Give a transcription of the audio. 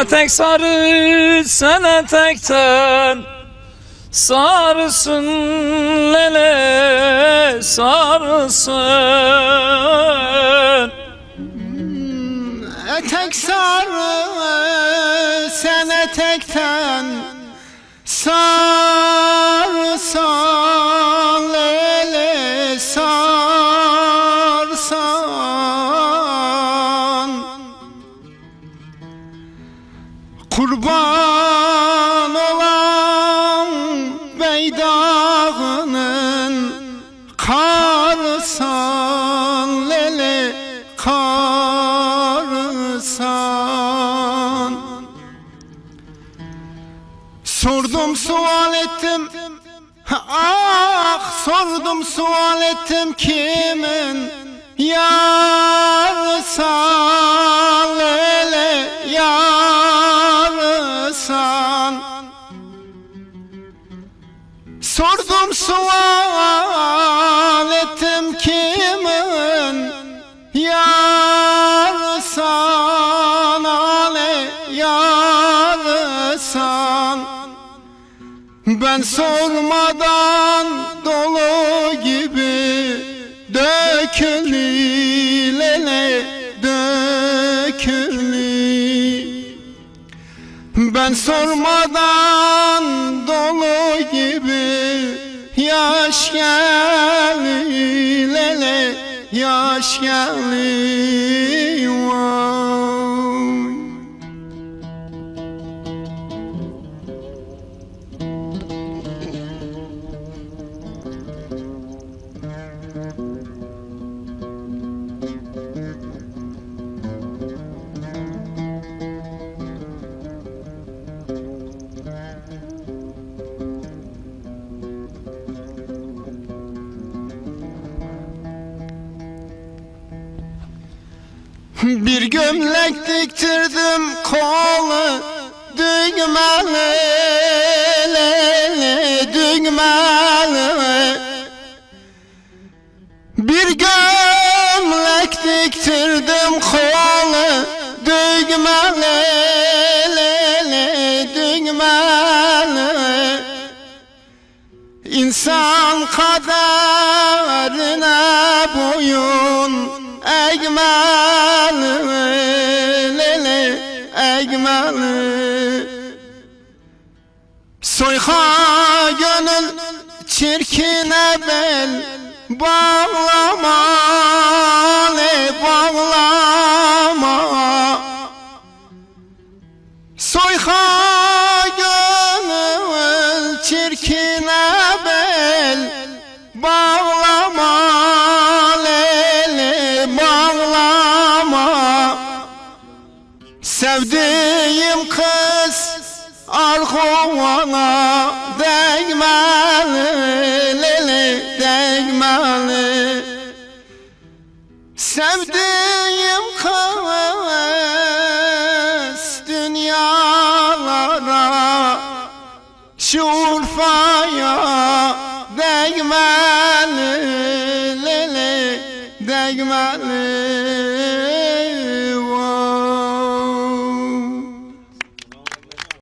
etek sarı sen etekten Sarısın lele sarısın. Etek sarı sen etekten sarsan Kurban olan beydağının karsan lele karsan Sordum sual ettim. Ah sordum sual ettim kimin Yarsan Sordum sual ettim kimin? Yarsan ale yarsan Ben sormadan dolu gibi dökülü lele dökülü ben sormadan gibi yaş geldi lele yaş geldi Bir gömlek diktirdim kolu düğmeli düğmeli Bir gömlek diktirdim kolu düğmeli düğmeli İnsan kaderine boyun eğmeli lele eğmeli Soyha gönül çirkine bel bağlama Sevdiğim kız arkovana değmeli lele değmeli. Sevdiğim kız dünyalara Şu Urfa'ya değmeli lele değmeli